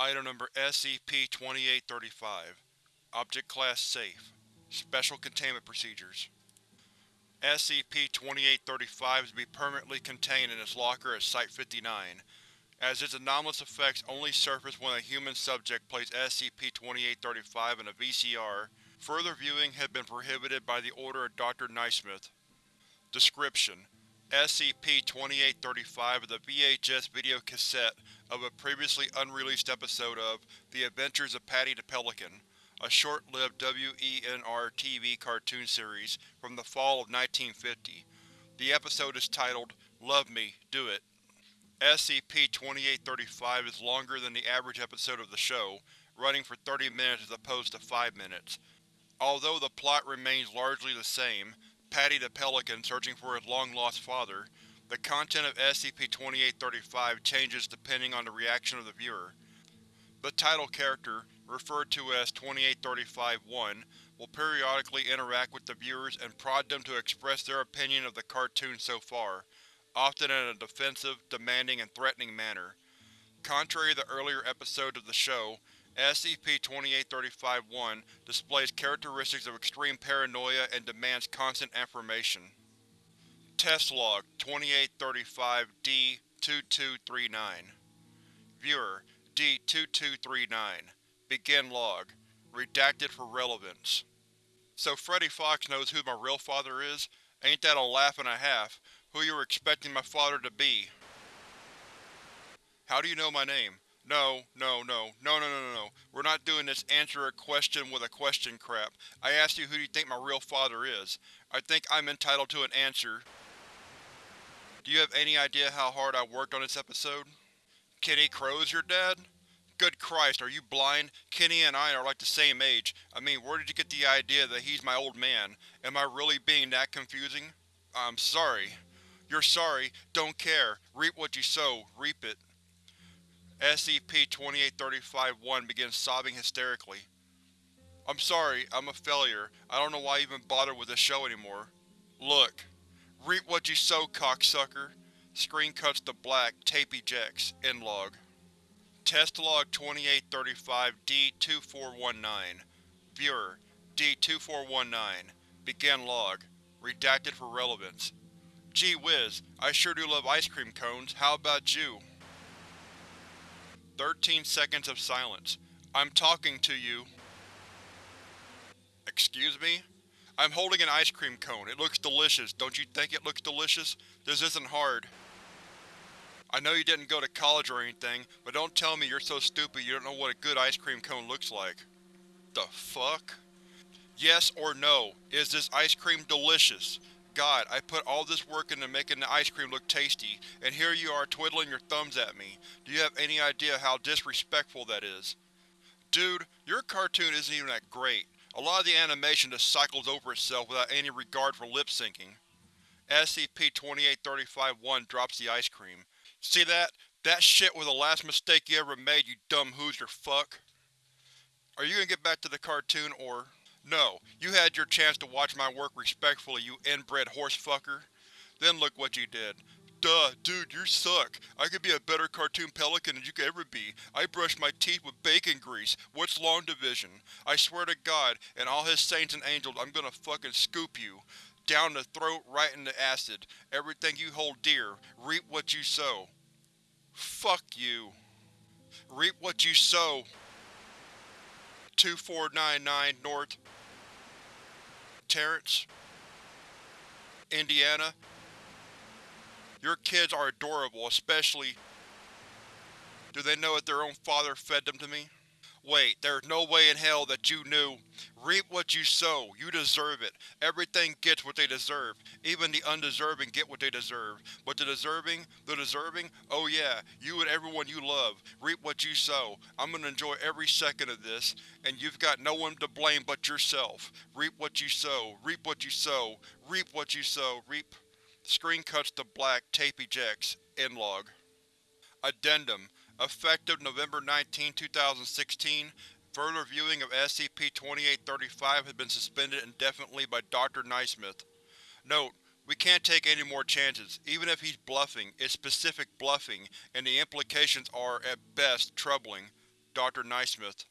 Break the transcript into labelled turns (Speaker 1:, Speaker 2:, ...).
Speaker 1: Item Number SCP-2835 Object Class Safe Special Containment Procedures SCP-2835 is to be permanently contained in its locker at Site-59, as its anomalous effects only surface when a human subject plays SCP-2835 in a VCR. Further viewing has been prohibited by the order of Dr. Naismith. Description: SCP-2835 is a VHS video cassette of a previously unreleased episode of The Adventures of Paddy the Pelican, a short-lived WENR-TV cartoon series from the fall of 1950. The episode is titled, Love Me, Do It. SCP-2835 is longer than the average episode of the show, running for 30 minutes as opposed to 5 minutes. Although the plot remains largely the same, Paddy the Pelican searching for his long-lost father, the content of SCP-2835 changes depending on the reaction of the viewer. The title character, referred to as 2835-1, will periodically interact with the viewers and prod them to express their opinion of the cartoon so far, often in a defensive, demanding, and threatening manner. Contrary to the earlier episodes of the show, SCP-2835-1 displays characteristics of extreme paranoia and demands constant affirmation. Test Log 2835-D-2239 Viewer D-2239 Begin Log Redacted for relevance. So Freddy Fox knows who my real father is? Ain't that a laugh and a half? Who you were expecting my father to be? How do you know my name? No, no, no, no, no, no, no, no. We're not doing this answer a question with a question crap. I asked you who do you think my real father is. I think I'm entitled to an answer. Do you have any idea how hard I worked on this episode? Kenny Crow's your dad? Good Christ, are you blind? Kenny and I are like the same age. I mean, where did you get the idea that he's my old man? Am I really being that confusing? I'm sorry. You're sorry. Don't care. Reap what you sow. Reap it. SCP-2835-1 begins sobbing hysterically. I'm sorry, I'm a failure. I don't know why I even bother with this show anymore. Look. Reap what you sow, cocksucker. Screen cuts to black, tape ejects. End log. Test log 2835-D2419 Viewer D2419 Begin log. Redacted for relevance. Gee whiz, I sure do love ice cream cones, how about you? 13 seconds of silence. I'm talking to you. Excuse me? I'm holding an ice cream cone. It looks delicious. Don't you think it looks delicious? This isn't hard. I know you didn't go to college or anything, but don't tell me you're so stupid you don't know what a good ice cream cone looks like. The fuck? Yes or no, is this ice cream delicious? God, I put all this work into making the ice cream look tasty, and here you are twiddling your thumbs at me. Do you have any idea how disrespectful that is? Dude, your cartoon isn't even that great. A lot of the animation just cycles over itself without any regard for lip-syncing. SCP-2835-1 drops the ice cream. See that? That shit was the last mistake you ever made, you dumb Hoosier fuck. Are you gonna get back to the cartoon, or… No, you had your chance to watch my work respectfully, you inbred horsefucker. Then look what you did. Duh, dude, you suck. I could be a better cartoon pelican than you could ever be. I brush my teeth with bacon grease. What's long division? I swear to God, and all his saints and angels, I'm gonna fucking scoop you. Down the throat, right in the acid. Everything you hold dear. Reap what you sow. Fuck you. Reap what you sow. 2499 North Terrence, Indiana. Your kids are adorable, especially… Do they know that their own father fed them to me? Wait, there's no way in hell that you knew. Reap what you sow. You deserve it. Everything gets what they deserve. Even the undeserving get what they deserve. But the deserving, the deserving, oh yeah, you and everyone you love. Reap what you sow. I'm gonna enjoy every second of this, and you've got no one to blame but yourself. Reap what you sow. Reap what you sow. Reap what you sow. Reap. Screen cuts to black, tape ejects. End log. Addendum Effective November 19, 2016, further viewing of SCP-2835 has been suspended indefinitely by Dr. Naismith. Note: We can't take any more chances. Even if he's bluffing, it's specific bluffing, and the implications are, at best, troubling. Dr. Naismith.